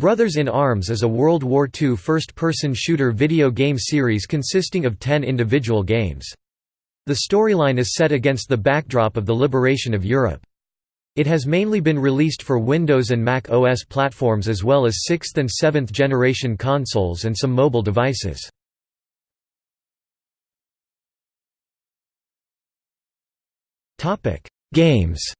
Brothers in Arms is a World War II first-person shooter video game series consisting of ten individual games. The storyline is set against the backdrop of the liberation of Europe. It has mainly been released for Windows and Mac OS platforms as well as 6th and 7th generation consoles and some mobile devices. Games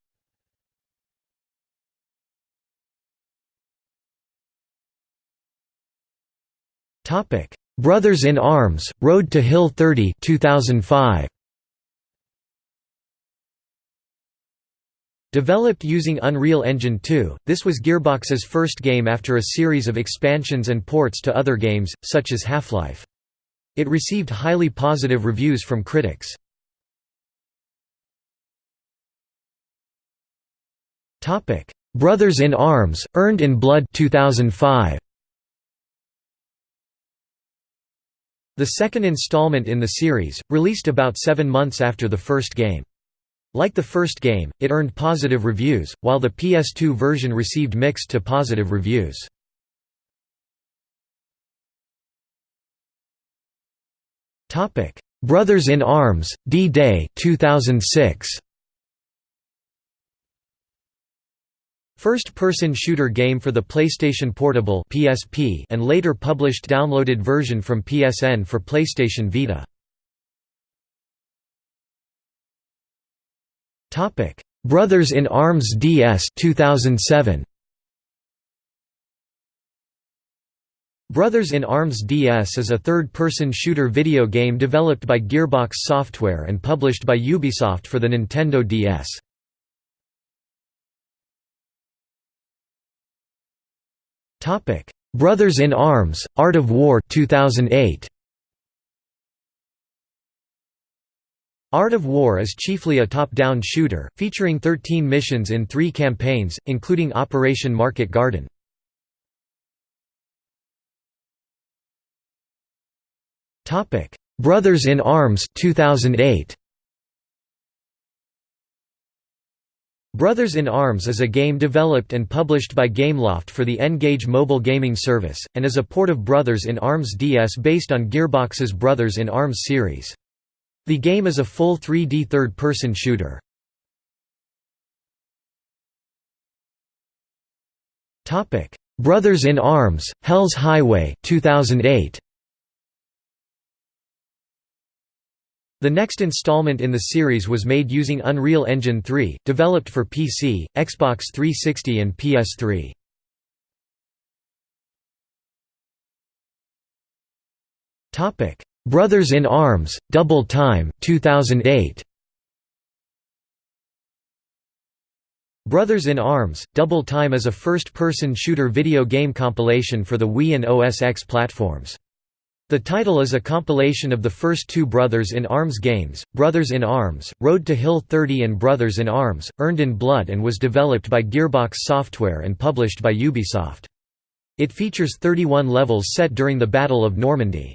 Topic: Brothers in Arms: Road to Hill 30, 2005. Developed using Unreal Engine 2, this was Gearbox's first game after a series of expansions and ports to other games, such as Half-Life. It received highly positive reviews from critics. Brothers in Arms: Earned in Blood 2005. The second installment in the series, released about seven months after the first game. Like the first game, it earned positive reviews, while the PS2 version received mixed to positive reviews. Brothers in Arms, D-Day 2006. First-person shooter game for the PlayStation Portable (PSP) and later published downloaded version from PSN for PlayStation Vita. Topic: Brothers in Arms DS 2007. Brothers in Arms DS is a third-person shooter video game developed by Gearbox Software and published by Ubisoft for the Nintendo DS. Topic: Brothers in Arms: Art of War 2008. Art of War is chiefly a top-down shooter, featuring 13 missions in three campaigns, including Operation Market Garden. Brothers in Arms 2008. Brothers in Arms is a game developed and published by Gameloft for the N-Gage mobile gaming service, and is a port of Brothers in Arms DS based on Gearbox's Brothers in Arms series. The game is a full 3D third-person shooter. Brothers in Arms, Hell's Highway 2008. The next installment in the series was made using Unreal Engine 3, developed for PC, Xbox 360 and PS3. Brothers in Arms, Double Time 2008. Brothers in Arms, Double Time is a first-person shooter video game compilation for the Wii and OS X platforms. The title is a compilation of the first two Brothers in Arms games, Brothers in Arms, Road to Hill 30 and Brothers in Arms, Earned in Blood and was developed by Gearbox Software and published by Ubisoft. It features 31 levels set during the Battle of Normandy.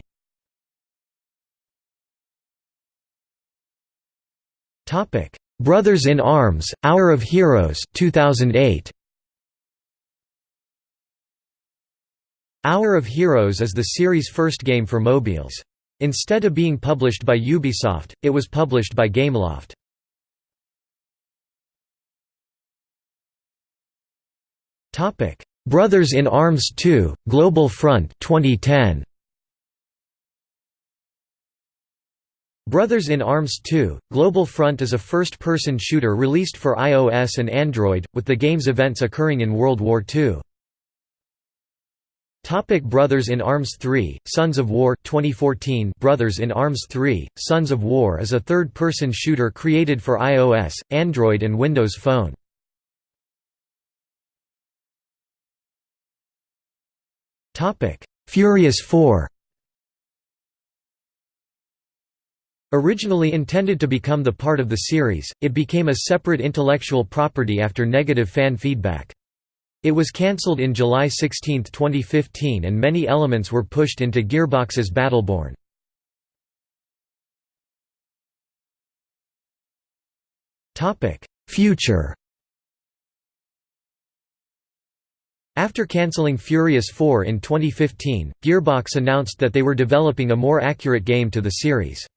Brothers in Arms, Hour of Heroes 2008. Hour of Heroes is the series' first game for mobiles. Instead of being published by Ubisoft, it was published by Gameloft. Brothers in Arms 2, Global Front 2010. Brothers in Arms 2, Global Front is a first-person shooter released for iOS and Android, with the game's events occurring in World War II. Topic Brothers in Arms 3, Sons of War 2014 Brothers in Arms 3, Sons of War is a third-person shooter created for iOS, Android and Windows Phone. Furious 4 Originally intended to become the part of the series, it became a separate intellectual property after negative fan feedback. It was cancelled in July 16, 2015 and many elements were pushed into Gearbox's Battleborn. Future After cancelling Furious 4 in 2015, Gearbox announced that they were developing a more accurate game to the series.